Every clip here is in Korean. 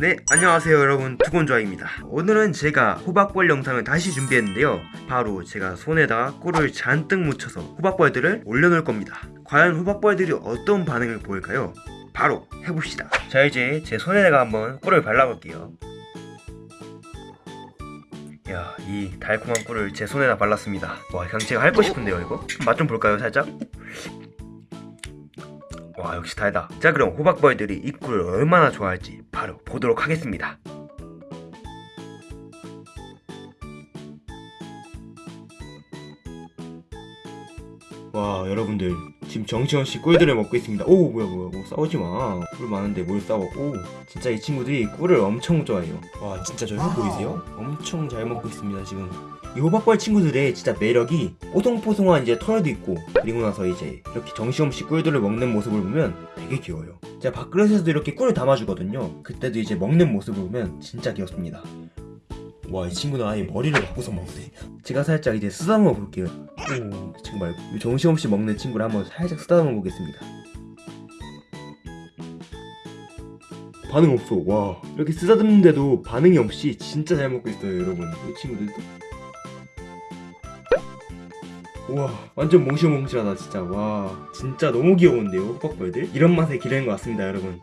네 안녕하세요 여러분 두곤조아입니다 오늘은 제가 호박벌 영상을 다시 준비했는데요 바로 제가 손에다가 꿀을 잔뜩 묻혀서 호박벌들을 올려놓을 겁니다 과연 호박벌들이 어떤 반응을 보일까요? 바로 해봅시다 자 이제 제 손에다가 한번 꿀을 발라볼게요 야, 이 달콤한 꿀을 제 손에다 발랐습니다. 와, 그냥 제가 핥고 싶은데요, 이거? 맛 좀 볼까요, 살짝? 와, 역시 달다. 자, 그럼 호박벌들이 이 꿀을 얼마나 좋아할지 바로 보도록 하겠습니다. 와, 여러분들 지금 정신없이 꿀들을 먹고 있습니다. 오, 뭐야, 뭐야, 뭐 싸우지 마. 꿀 많은데 뭘 싸워? 오, 진짜 이 친구들이 꿀을 엄청 좋아해요. 와, 진짜 저혀 보이세요? 엄청 잘 먹고 있습니다, 지금. 이 호박벌 친구들의 진짜 매력이 뽀송뽀송한 이제 털도 있고 그리고 나서 이제 이렇게 정신없이 꿀들을 먹는 모습을 보면 되게 귀여워요. 제가 밥그릇에서도 이렇게 꿀을 담아주거든요. 그때도 이제 먹는 모습을 보면 진짜 귀엽습니다. 와, 이 친구는 아예 머리를 바꿔서 먹네. 제가 살짝 이제 쓰다듬어 볼게요. 오, 정말 이 정신없이 먹는 친구를 한번 살짝 쓰다듬어 보겠습니다. 반응 없어. 와, 이렇게 쓰다듬는데도 반응이 없이 진짜 잘 먹고 있어요, 여러분. 이 친구들도. 우와 완전 몽실몽실하다 진짜. 와 진짜 너무 귀여운데요 호박벌들? 이런 맛에 기르는 것 같습니다 여러분.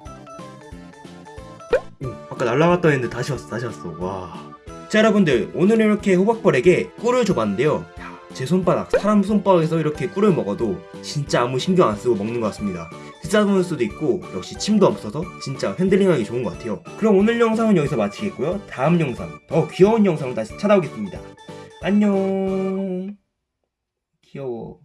오, 아까 날라갔다 했는데 다시 왔어 다시 왔어. 와 자 여러분들 오늘 이렇게 호박벌에게 꿀을 줘봤는데요. 야, 제 손바닥 사람 손바닥에서 이렇게 꿀을 먹어도 진짜 아무 신경 안 쓰고 먹는 것 같습니다. 쓰다듬을 수도 있고 역시 침도 없어서 진짜 핸들링하기 좋은 것 같아요. 그럼 오늘 영상은 여기서 마치겠고요. 다음 영상 더 귀여운 영상으로 다시 찾아오겠습니다. 안녕 귀여워.